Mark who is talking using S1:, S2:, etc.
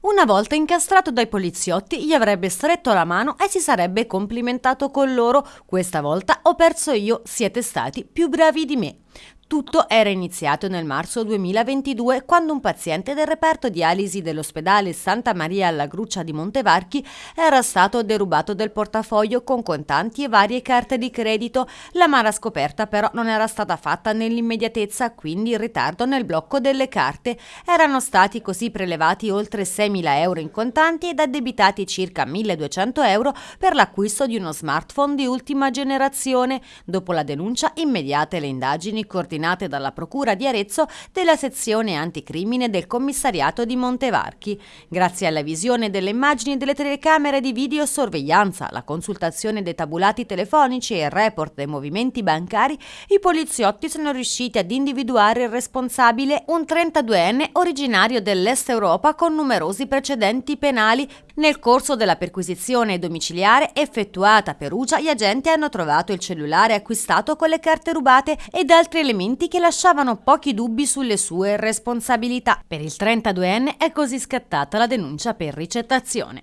S1: Una volta incastrato dai poliziotti, gli avrebbe stretto la mano e si sarebbe complimentato con loro. Questa volta ho perso io, siete stati più bravi di me. Tutto era iniziato nel marzo 2022 quando un paziente del reparto dialisi dell'ospedale Santa Maria alla Gruccia di Montevarchi era stato derubato del portafoglio con contanti e varie carte di credito. La mala scoperta però non era stata fatta nell'immediatezza, quindi il ritardo nel blocco delle carte. Erano stati così prelevati oltre 6.000 euro in contanti ed addebitati circa 1.200 euro per l'acquisto di uno smartphone di ultima generazione. Dopo la denuncia immediate le indagini coordinate coordinate dalla Procura di Arezzo della sezione anticrimine del commissariato di Montevarchi. Grazie alla visione delle immagini delle telecamere di videosorveglianza, la consultazione dei tabulati telefonici e il report dei movimenti bancari, i poliziotti sono riusciti ad individuare il responsabile, un 32enne originario dell'Est Europa con numerosi precedenti penali. Nel corso della perquisizione domiciliare effettuata a Perugia, gli agenti hanno trovato il cellulare acquistato con le carte rubate ed altri elementi che lasciavano pochi dubbi sulle sue responsabilità. Per il 32enne è così scattata la denuncia per ricettazione.